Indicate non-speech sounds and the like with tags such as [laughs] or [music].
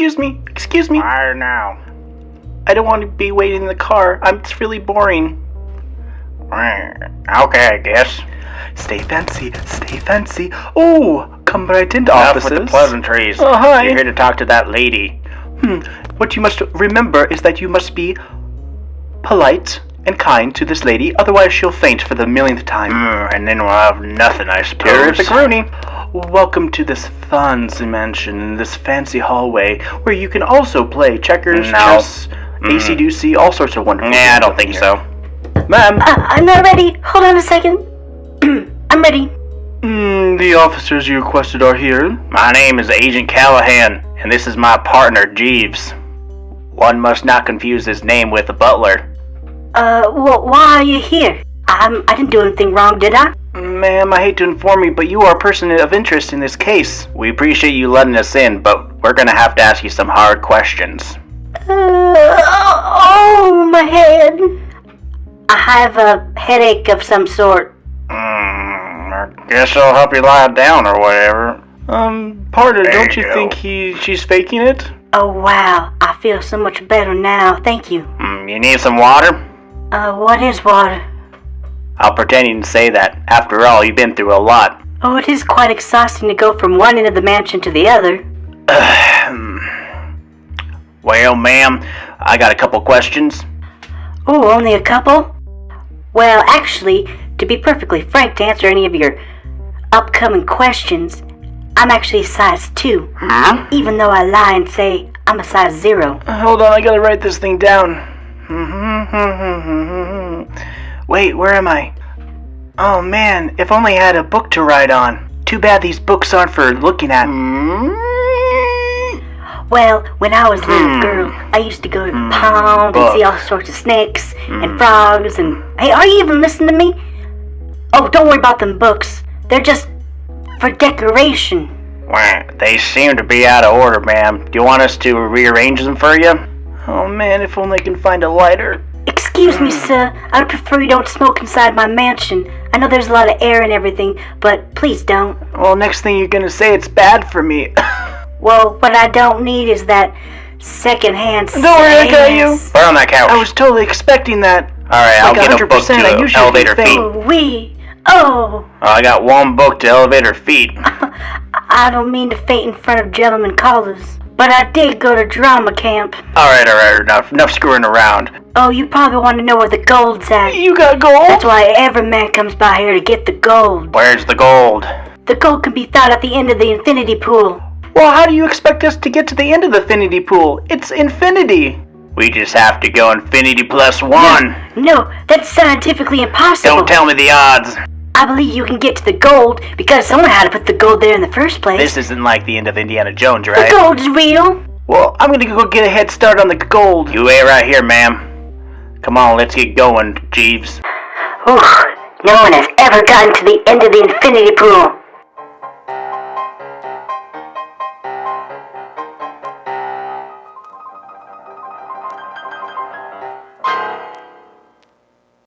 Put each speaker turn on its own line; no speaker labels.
excuse me, excuse me.
Fire now.
I don't want to be waiting in the car. I'm, it's really boring.
Okay, I guess.
Stay fancy, stay fancy. Oh, come right into
Enough
offices.
with the pleasantries.
Oh, hi.
You're here to talk to that lady.
Hmm. What you must remember is that you must be polite and kind to this lady, otherwise she'll faint for the millionth time.
Mm, and then we'll have nothing, I suppose.
Terrific Rooney. Welcome to this fancy mansion in this fancy hallway where you can also play checkers,
No.
chess,
Mm.
AC/DC, all sorts of wonderful
Nah, I don't think
here.
so.
Ma'am,
Uh, I'm not ready. Hold on a second. [clears throat] I'm ready.
mm, the officers you requested are here.
My name is Agent Callahan, and this is my partner, Jeeves. One must not confuse his name with the butler.
Uh, well, why are you here? Um, I didn't do anything wrong, did I?
Ma'am, I hate to inform you, but you are a person of interest in this case.
We appreciate you letting us in, but we're gonna have to ask you some hard questions.
Uh, oh, my head. I have a headache of some sort.
Mm, I guess I'll help you lie down or whatever.
Um, partner,
There
don't
you
you think he she's faking it?
Oh, wow. I feel so much better now. Thank you.
Mm, you need some water?
Uh, what is water?
I'll pretend you didn't say that. After all, you've been through a lot.
Oh, it is quite exhausting to go from one end of the mansion to the other. [sighs]
Well, ma'am, I got a couple questions.
Oh, only a couple? Well, actually, to be perfectly frank, to answer any of your upcoming questions, I'm actually a size 2,
Huh?
even though I lie and say I'm a size 0.
Uh, Hold on, I gotta write this thing down. [laughs] [laughs] Wait, where am I? Oh man, if only I had a book to write on. Too bad these books aren't for looking at.
Well, when I was a little
Hmm.
girl, I used to go to the pond and
book.
see all sorts of snakes
Hmm.
and frogs and. Hey, are you even listening to me? Oh, don't worry about them books. They're just for decoration.
Well, they seem to be out of order, ma'am. Do you want us to rearrange them for you?
Oh man, if only I can find a lighter.
Excuse me, sir. I'd prefer you don't smoke inside my mansion. I know there's a lot of air and everything, but please don't.
Well, next thing you're gonna say it's bad for me. [laughs]
Well, what I don't need is that secondhand.
Don't worry, I got you.
sex.
Put her on that couch.
I was totally expecting that.
All right, I'll
like
get a book
100%, I
to
usually
elevator feet.
Oh, we. Oh,
Oh, I got one book to elevator feet. [laughs]
I don't mean to faint in front of gentlemen callers, but I did go to drama camp.
All right, all right, enough, enough screwing around.
Oh, you probably want to know where the gold's at.
You got gold?
That's why every man comes by here to get the gold.
Where's the gold?
The gold can be found at the end of the infinity pool.
Well, how do you expect us to get to the end of the infinity pool? It's infinity.
We just have to go infinity plus one.
No, that's scientifically impossible.
Don't tell me the odds.
I believe you can get to the gold because someone had to put the gold there in the first place.
This isn't like the end of Indiana Jones, right?
the gold's real.
Well, I'm gonna go get a head start on the gold.
You wait right here, ma'am. Come on, let's get going, Jeeves.
Ooh, no one has ever gotten to the end of the infinity pool.